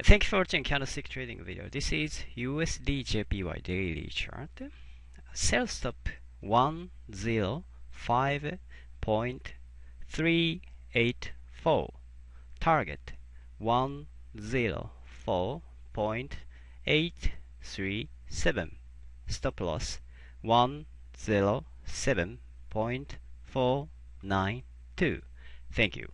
Thank you for watching candlestick trading video. This is USD JPY daily chart. Sell stop 105.384. Target 104.837. Stop loss 107.492. Thank you.